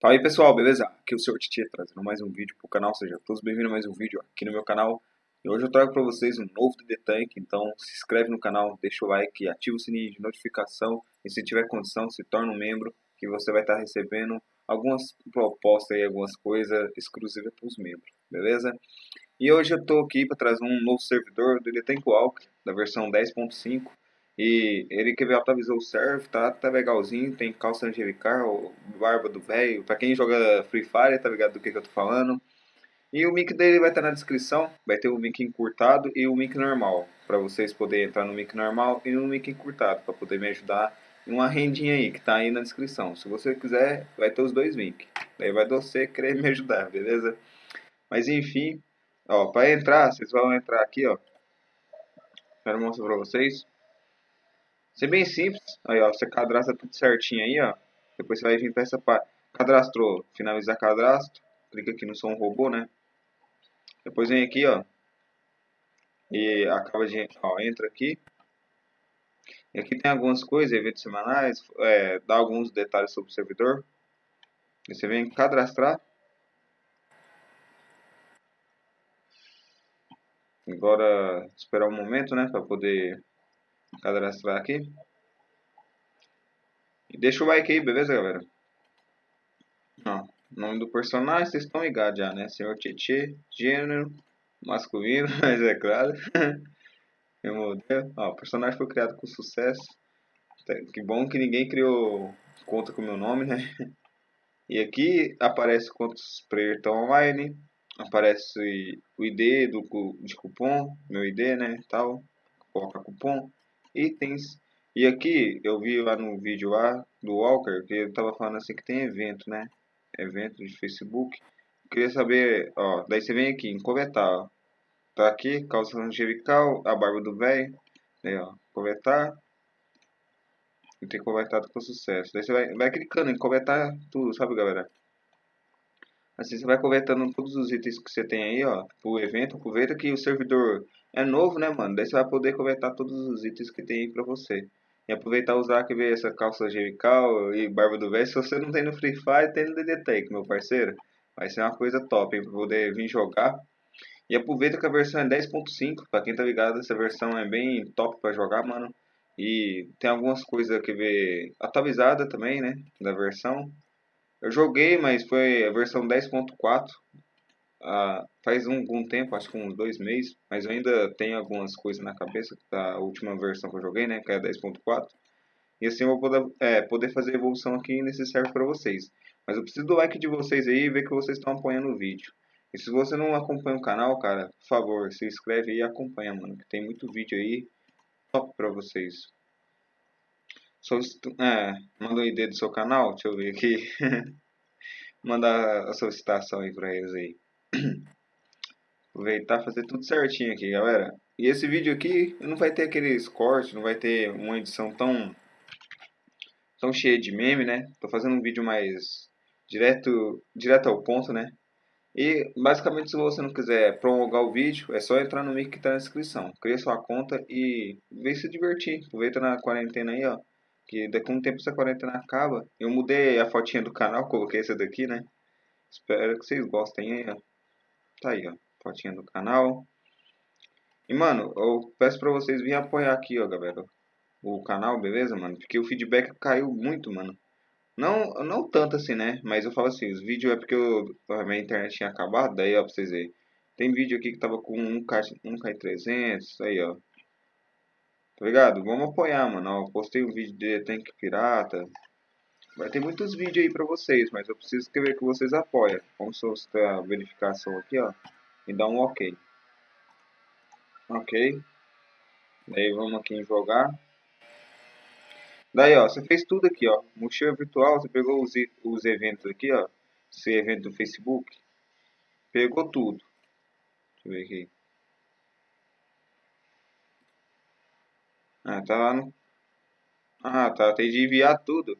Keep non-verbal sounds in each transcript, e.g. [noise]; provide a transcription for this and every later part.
Fala aí pessoal, beleza? Aqui é o Sr. Titi trazendo mais um vídeo pro canal, sejam todos bem-vindos a mais um vídeo aqui no meu canal. E hoje eu trago para vocês um novo DD Tank, então se inscreve no canal, deixa o like, ativa o sininho de notificação e se tiver condição se torna um membro que você vai estar recebendo algumas propostas e algumas coisas exclusivas para os membros, beleza? E hoje eu estou aqui para trazer um novo servidor do DD Tank Walk da versão 10.5 e ele que atualizou o serve, tá, tá legalzinho, tem calça angelical, barba do velho. Pra quem joga Free Fire, tá ligado do que, que eu tô falando. E o link dele vai estar tá na descrição, vai ter o link encurtado e o link normal. Pra vocês poderem entrar no link normal e no link encurtado, pra poder me ajudar em uma rendinha aí que tá aí na descrição. Se você quiser, vai ter os dois links. Daí vai você querer me ajudar, beleza? Mas enfim, ó, pra entrar, vocês vão entrar aqui, ó. Quero mostrar pra vocês. Isso é bem simples. Aí, ó, você cadastra tudo certinho aí, ó. Depois você vai vir para essa parte. Cadastrou, finalizar cadastro. Clica aqui no som robô, né? Depois vem aqui, ó. E acaba de, ó, entra aqui. E aqui tem algumas coisas, eventos semanais, é, dá alguns detalhes sobre o servidor. E você vem cadastrar. Agora esperar um momento, né, para poder cadastrar aqui. E deixa o like aí, beleza, galera? Ó, nome do personagem, vocês estão ligados já, né? Senhor Tietê, gênero, masculino, [laughs] mas é claro. [laughs] Meu modelo. Ó, o personagem foi criado com sucesso. Que bom que ninguém criou conta com meu nome, né? [laughs] E aqui aparece quantos players estão online. Aparece o ID do, de cupom, meu ID, né? Tal. Coloca cupom itens. E aqui eu vi lá no vídeo lá do Walker que ele tava falando assim que tem evento, né? Evento de Facebook. Queria saber, ó, daí você vem aqui em coletar, ó. Tá aqui, calça angelical, a barba do velho, aí ó, coletar. E tem coletado com sucesso. Daí você vai, vai clicando em coletar tudo, sabe galera? Assim você vai coletando todos os itens que você tem aí, ó, pro evento. Aproveita que o servidor é novo, né, mano? Daí você vai poder coletar todos os itens que tem aí pra você. E aproveitar usar que ver essa calça angelical e barba do velho. Se você não tem no Free Fire, tem no DD Tank, meu parceiro. Vai ser uma coisa top, hein, pra poder vir jogar. E aproveita que a versão é 10.5, pra quem tá ligado, essa versão é bem top pra jogar, mano. E tem algumas coisas que ver atualizada também, né, da versão. Eu joguei, mas foi a versão 10.4. Ah, faz um, um tempo, acho que uns dois meses, mas eu ainda tenho algumas coisas na cabeça da última versão que eu joguei, né, que é 10.4. E assim eu vou poder, é, poder fazer evolução aqui serve para vocês. Mas eu preciso do like de vocês aí e ver que vocês estão apoiando o vídeo. E se você não acompanha o canal, cara, por favor, se inscreve aí e acompanha, mano, que tem muito vídeo aí top para vocês. É, manda o ID do seu canal, deixa eu ver aqui. [laughs] Manda a solicitação aí pra eles aí. [clears throat] Aproveitar fazer tudo certinho aqui, galera. E esse vídeo aqui não vai ter aqueles cortes, não vai ter uma edição tão tão cheia de meme, né? Tô fazendo um vídeo mais direto, direto ao ponto, né? E basicamente se você não quiser prolongar o vídeo, é só entrar no link que tá na descrição. Cria sua conta e vem se divertir. Aproveita na quarentena aí, ó que daqui a um tempo essa quarentena acaba. Eu mudei a fotinha do canal, coloquei essa daqui, né? Espero que vocês gostem aí, ó. Tá aí, ó. Fotinha do canal. E, mano, eu peço pra vocês virem apoiar aqui, ó, galera. O canal, beleza, mano? Porque o feedback caiu muito, mano. Não, não tanto assim, né? Mas eu falo assim, os vídeos é porque eu, a minha internet tinha acabado. Daí, ó, pra vocês verem. Tem vídeo aqui que tava com 1K, 1K300, aí, ó. Tá ligado? Vamos apoiar, mano. Ó, postei um vídeo de Tank Pirata. Vai ter muitos vídeos aí pra vocês, mas eu preciso ver que vocês apoiam. Vamos solicitar a verificação aqui, ó. E dar um ok. Ok. Daí vamos aqui em jogar. Daí, ó, você fez tudo aqui, ó. Mochila virtual, você pegou os, os eventos aqui, ó. Esse evento do Facebook. Pegou tudo. Deixa eu ver aqui. Ah, tá lá no... Ah, tá. Tem de enviar tudo.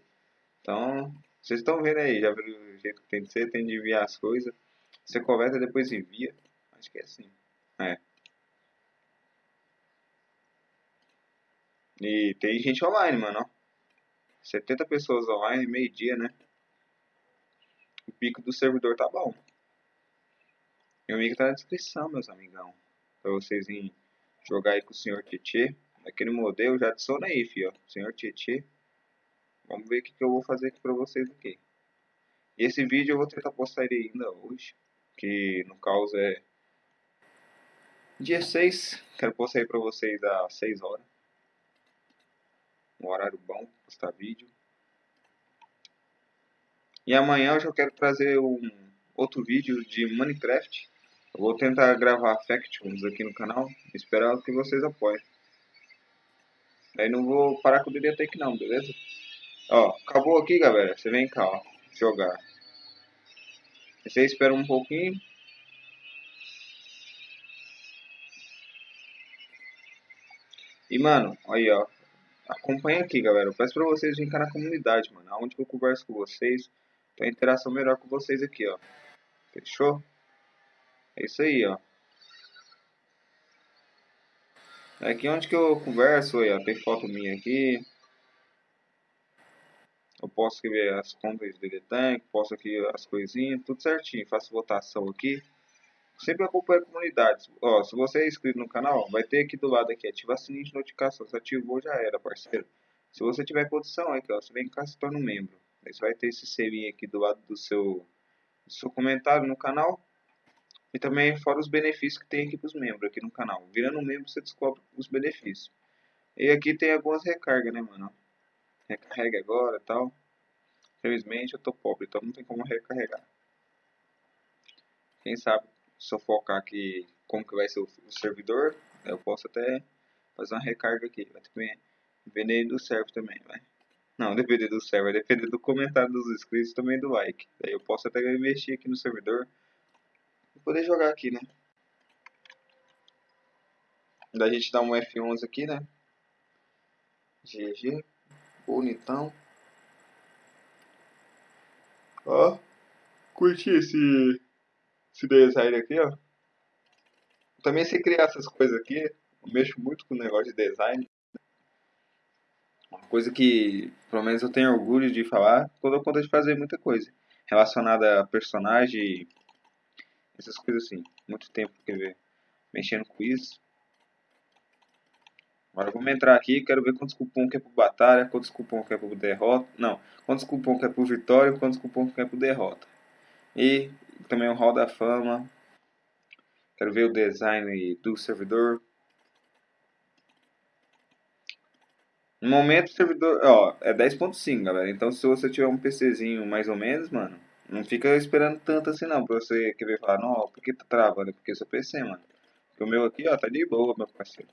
Então, vocês estão vendo aí. Já viram o jeito que tem de ser? Tem de enviar as coisas. Você conversa depois envia. Acho que é assim. É. E tem gente online, mano, ó. 70 pessoas online, meio dia, né? o pico do servidor tá bom. Meu amigo tá na descrição, meus amigão. Pra vocês virem jogar aí com o senhor Tietê. Aquele modelo já adiciona aí, fio. Senhor Tietê. Vamos ver o que, que eu vou fazer aqui pra vocês aqui. E esse vídeo eu vou tentar postar ele ainda hoje. Que no caso é dia 6. Quero postar aí pra vocês às 6 horas. Um horário bom pra postar vídeo. E amanhã eu já quero trazer um outro vídeo de Minecraft. Eu vou tentar gravar Factions aqui no canal. Espero que vocês apoiem. Aí não vou parar com o DDTech não, beleza? Ó, acabou aqui, galera. Você vem cá, ó. Jogar. Você espera um pouquinho. E, mano, aí, ó. Acompanha aqui, galera. Eu peço pra vocês virem cá na comunidade, mano. Onde que eu converso com vocês. Tem interação melhor com vocês aqui, ó. Fechou? É isso aí, ó. Aqui onde que eu converso, aí, ó. Tem foto minha aqui. Eu posso ver as contas de Tank, posso aqui as coisinhas, tudo certinho. Faço votação aqui. Sempre acompanho a comunidade. Ó, se você é inscrito no canal, vai ter aqui do lado aqui, ativar sininho de notificação. Se ativou, já era, parceiro. Se você tiver condição, aqui, ó, você vem cá se torna um membro. Aí você vai ter esse selinho aqui do lado do seu, do seu comentário no canal. E também fora os benefícios que tem aqui para os membros aqui no canal. Virando um membro, você descobre os benefícios. E aqui tem algumas recargas, né, mano? recarrega agora e tal. Infelizmente eu tô pobre, então não tem como recarregar. Quem sabe se eu focar aqui como que vai ser o, servidor, eu posso até fazer uma recarga aqui. Vai depender do server também, vai. Não, [laughs] depender do server, depender do comentário dos inscritos também do like. Daí eu posso até investir aqui no servidor poder jogar aqui, né? Daí a gente dá um F11 aqui, né? GG bonitão. Ó, curti esse, esse design aqui, ó. Também sei criar essas coisas aqui, eu mexo muito com o negócio de design. Uma coisa que, pelo menos eu tenho orgulho de falar, quando eu conta de fazer muita coisa relacionada a personagem, essas coisas assim. Muito tempo, quer ver, mexendo com isso. Agora vamos entrar aqui, quero ver quantos cupom que é pro batalha, quantos cupom que é pro derrota. Não, quantos cupom que é pro vitória, quantos cupom que é pro derrota. E também o hall da fama. Quero ver o design do servidor. No momento o servidor, ó, é 10.5, galera. Então se você tiver um PCzinho mais ou menos, mano, não fica esperando tanto assim não, pra você querer falar, não, por que tá travando? Porque é seu PC, mano. Porque o meu aqui, ó, tá de boa, meu parceiro.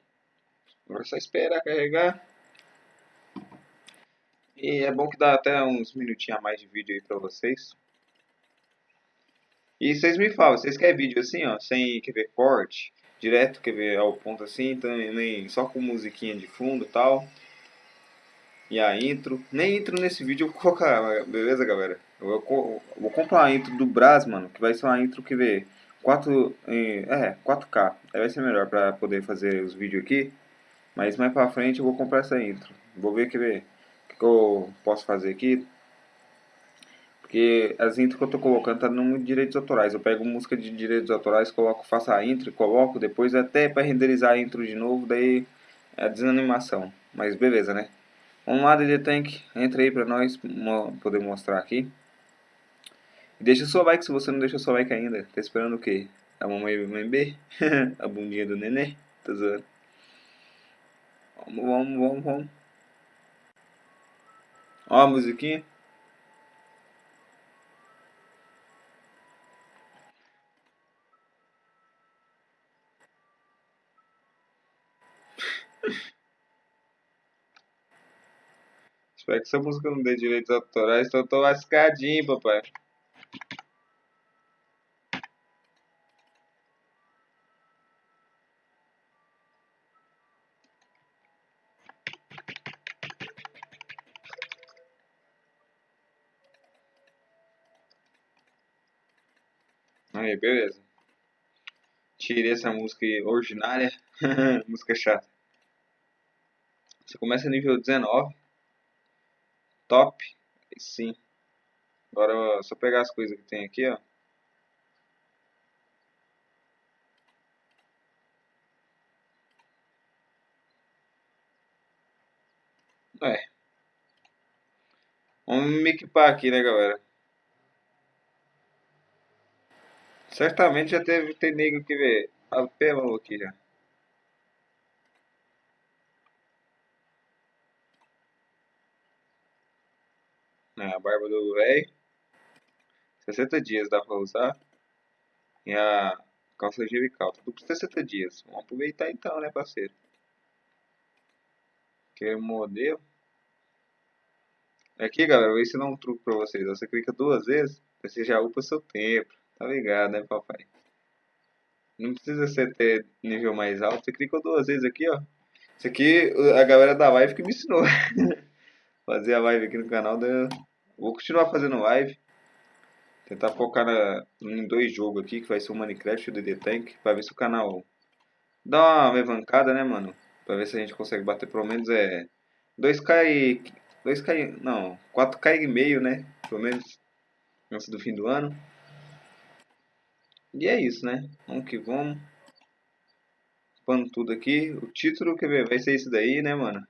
Agora é só esperar carregar. E é bom que dá até uns minutinhos a mais de vídeo aí pra vocês. E vocês me falam, vocês querem vídeo assim, ó, sem quer ver corte, direto, quer ver ao ponto assim, também só com musiquinha de fundo e tal. E a intro. Nem intro nesse vídeo eu vou colocar, beleza, galera? Eu vou, comprar a intro do Brás, mano, que vai ser uma intro que vê 4, é, 4K. Aí vai ser melhor pra poder fazer os vídeos aqui. Mas mais pra frente eu vou comprar essa intro. Vou ver que, ver, que, que eu posso fazer aqui. Porque as intros que eu tô colocando tá no direitos autorais. Eu pego música de direitos autorais, coloco, faço a intro, coloco, depois até para renderizar a intro de novo, daí é a desanimação. Mas beleza, né? Vamos lá, DD Tank, entra aí pra nós poder mostrar aqui. Deixa seu like se você não deixou seu like ainda. Tá esperando o quê? A mamãe bebê? [laughs] a bundinha do nenê? Tá zoando. Vamos, vamos, vamos, vamos. Ó a musiquinha. [laughs] Espero que essa música não dê direitos autorais, então eu tô lascadinho, papai. Aí, beleza. Tirei essa música ordinária. [laughs] música chata. Você começa nível 19. Top. Sim. Agora, só pegar as coisas que tem aqui, ó. É. Vamos me equipar aqui, né, galera? Certamente já teve ter nego que ver a pelo aqui já. É, a barba do velho. 60 dias dá pra usar. E a calça angelical. Tudo por 60 dias. Vamos aproveitar então, né, parceiro? Aquele modelo. Aqui, galera, eu vou ensinar um truque pra vocês. Você clica duas vezes, você já upa seu tempo. Tá ligado, né, papai? Não precisa ser ter nível mais alto. Você clicou duas vezes aqui, ó. Isso aqui, a galera da live que me ensinou. [laughs] Fazer a live aqui no canal. Da... Vou continuar fazendo live. Tentar focar na, em dois jogos aqui, que vai ser o Minecraft e o DD Tank. Pra ver se o canal dá uma levancada, né, mano? Pra ver se a gente consegue bater pelo menos é 2k e... 2k e... não, 4k e meio, né? Pelo menos antes do fim do ano. E é isso, né? Vamos que vamos. Pano tudo aqui. O título que vai ser isso daí, né, mano?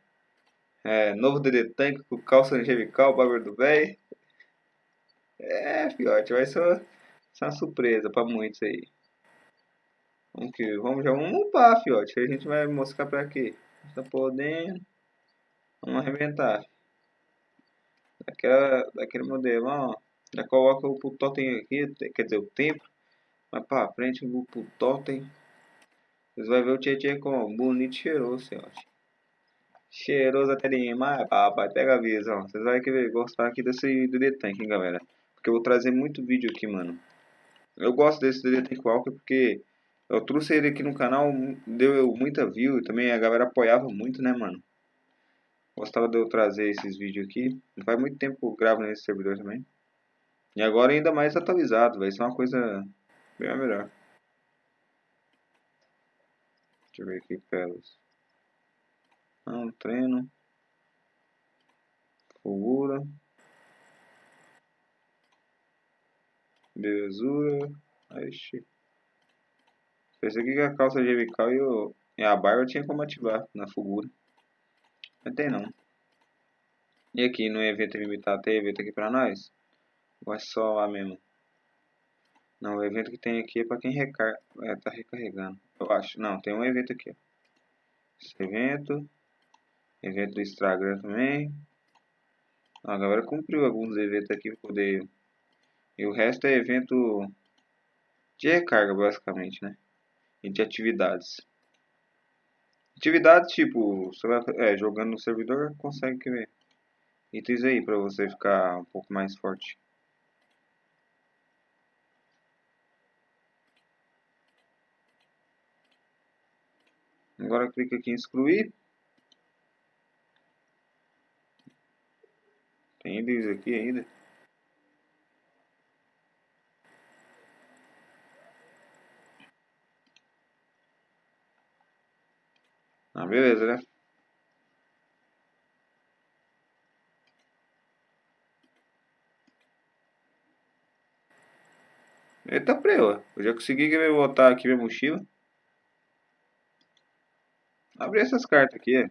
É, novo DD Tank com calça angelical, barber do véi. É, fiote, vai ser uma, ser uma surpresa pra muitos aí. Vamos que vamos, já vamos upar, fiote. A gente vai mostrar pra quê? Tá podendo. Vamos arrebentar. Daquela, daquele modelo, ó. Já coloca o totem aqui, quer dizer, o tempo. Mais pra frente, vou pro totem. Vocês vão ver o Tietchan como bonito e cheiroso, senhor. Cheiroso até demais, papai. Pega a visão. Vocês vão querer gostar aqui desse DD Tank, hein, galera. Porque eu vou trazer muito vídeo aqui, mano. Eu gosto desse DD Tank Walker porque eu trouxe ele aqui no canal, deu muita view. Também a galera apoiava muito, né, mano. Gostava de eu trazer esses vídeos aqui. Não faz muito tempo que eu gravo nesse servidor também. E agora ainda mais atualizado, vai ser uma coisa Bem melhor. Deixa eu ver aqui, pelas. Não, treino. Fulgura. Belezura. Ixi. Pensei que a calça genical e, o, e a barba tinha como ativar na fulgura. Não tem não. E aqui no evento limitado tem evento aqui pra nós? Ou é só lá mesmo? Não, o evento que tem aqui é para quem recar... é, tá recarregando. Eu acho. Não, tem um evento aqui. Esse evento. Evento do Instagram também. A galera cumpriu alguns eventos aqui poder... E o resto é evento de recarga, basicamente, né? E de atividades. Atividades tipo, você vai é, jogando no servidor, consegue ver itens aí para você ficar um pouco mais forte. Agora clica aqui em excluir. Tem eles aqui ainda. Ah, beleza, né? Eita preu, eu já consegui botar aqui minha mochila. Abrir essas cartas aqui.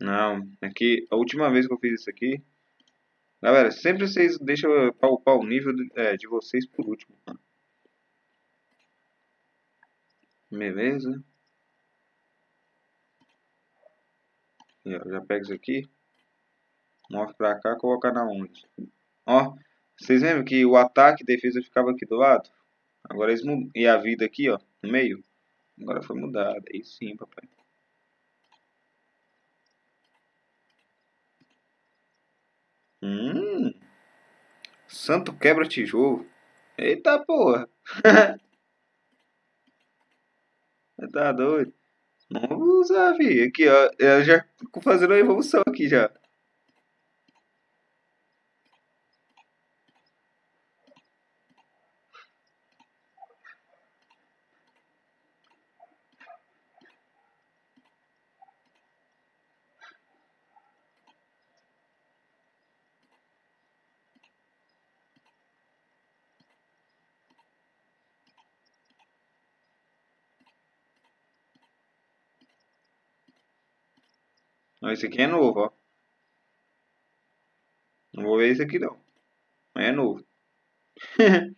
Não, aqui, a última vez que eu fiz isso aqui... Galera, sempre vocês deixam pra upar o nível de, é, de vocês por último. Beleza. já pega isso aqui. Move pra cá, colocar na onde. Ó, vocês lembram que o ataque e defesa ficava aqui do lado? Agora eles mudam. E a vida aqui, ó, no meio. Agora foi mudada. Aí sim, papai. Hum. Santo quebra tijolo. Eita porra. [laughs] tá doido. Vamos usar, vi. Aqui, ó. Eu já fazendo a evolução aqui já. Não, esse aqui é novo, ó. Não vou ver esse aqui não. Mas é novo. [laughs]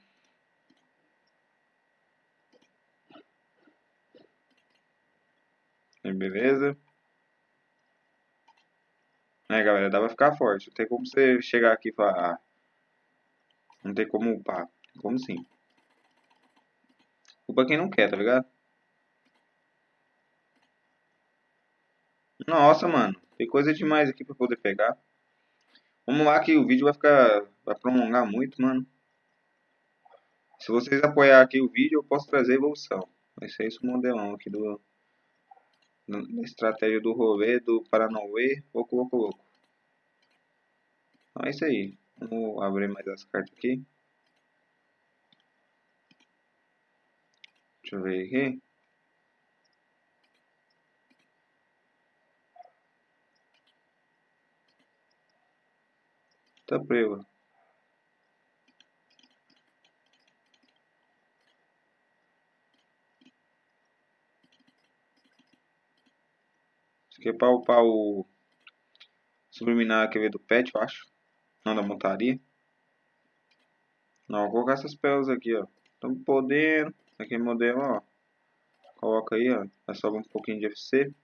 Beleza. É, galera, dá pra ficar forte. Não tem como você chegar aqui e falar... Ah, não tem como upar. Tem como sim. Upa quem não quer, tá ligado? Nossa, mano. Tem coisa demais aqui pra poder pegar. Vamos lá que o vídeo vai ficar... Vai prolongar muito, mano. Se vocês apoiar aqui o vídeo, eu posso trazer evolução. Vai ser esse modelão aqui do... Da estratégia do rolê, do Paranauê, pouco, pouco, pouco. Então é isso aí. Vamos abrir mais as cartas aqui. Deixa eu ver aqui. Tá preva. Isso aqui é para upar o subliminar que veio do pet, eu acho. Não da montaria. Não, vou colocar essas pérolas aqui, ó. Estamos podendo. Aqui modelo, ó. Coloca aí, ó. Vai sobrar um pouquinho de FC.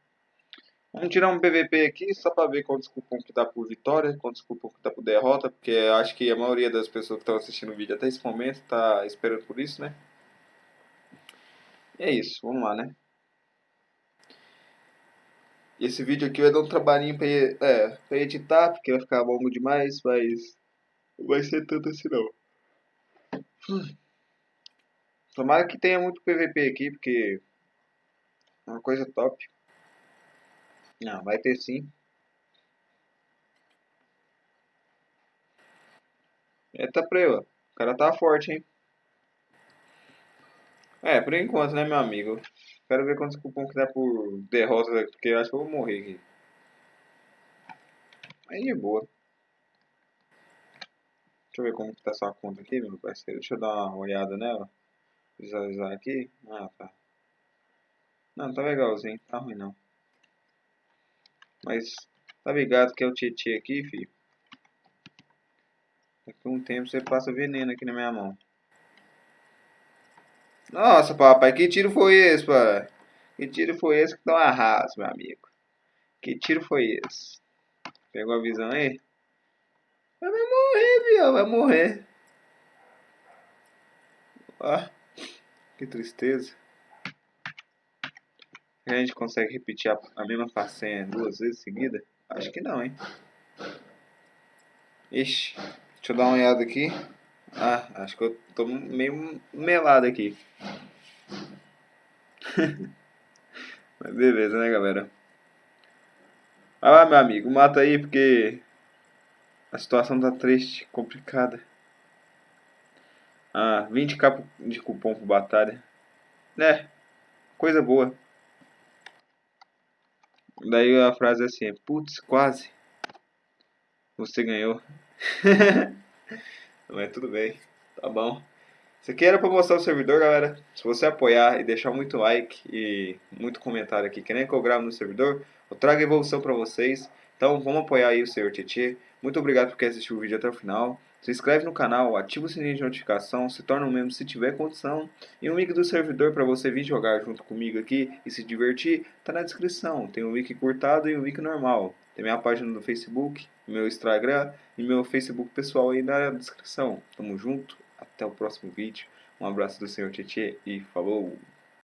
Vamos tirar um PVP aqui só para ver quantos cupom que dá por vitória, quantos cupom que dá por derrota, porque acho que a maioria das pessoas que estão assistindo o vídeo até esse momento está esperando por isso, né? E é isso, vamos lá, né? Esse vídeo aqui vai dar um trabalhinho para é, pra editar, porque vai ficar longo demais, mas não vai ser tanto assim não. Hum. Tomara que tenha muito PVP aqui, porque é uma coisa top. Não, vai ter sim. Eita preu, o cara tá forte, hein? É, por enquanto, né, meu amigo? Quero ver quantos cupom que dá por derrota, porque eu acho que eu vou morrer aqui. Aí de boa. Deixa eu ver como que tá sua conta aqui, meu parceiro. Deixa eu dar uma olhada nela. Visualizar aqui. Ah, tá. Não, tá legalzinho. Tá ruim não. Mas tá ligado que é o Tietê aqui, filho. Daqui um tempo você passa veneno aqui na minha mão. Nossa, papai, que tiro foi esse, pai? Que tiro foi esse que dá um arraso, meu amigo? Que tiro foi esse? Pegou a visão aí? Vai morrer, viu? Vai morrer. Ó, que tristeza. A gente consegue repetir a, a mesma façanha duas vezes seguida? Acho que não, hein? Ixi, deixa eu dar uma olhada aqui. Ah, acho que eu tô meio melado aqui. [laughs] Mas beleza, né, galera? Vai lá, meu amigo, mata aí porque a situação tá triste, complicada. Ah, 20k de cupom por batalha. É, coisa boa. Daí a frase é assim, putz, quase. Você ganhou. [laughs] Mas tudo bem, tá bom. Isso aqui era para mostrar o servidor, galera. Se você apoiar e deixar muito like e muito comentário aqui, querendo que eu grave no servidor, eu trago evolução para vocês. Então vamos apoiar aí o Senhor Tietê. Muito obrigado por ter assistido o vídeo até o final. Se inscreve no canal, ativa o sininho de notificação, se torna um membro se tiver condição. E o link do servidor para você vir jogar junto comigo aqui e se divertir está na descrição. Tem o link curtado e o link normal. Tem minha página no Facebook, meu Instagram e meu Facebook pessoal aí na descrição. Tamo junto, até o próximo vídeo. Um abraço do Senhor Tietê e falou!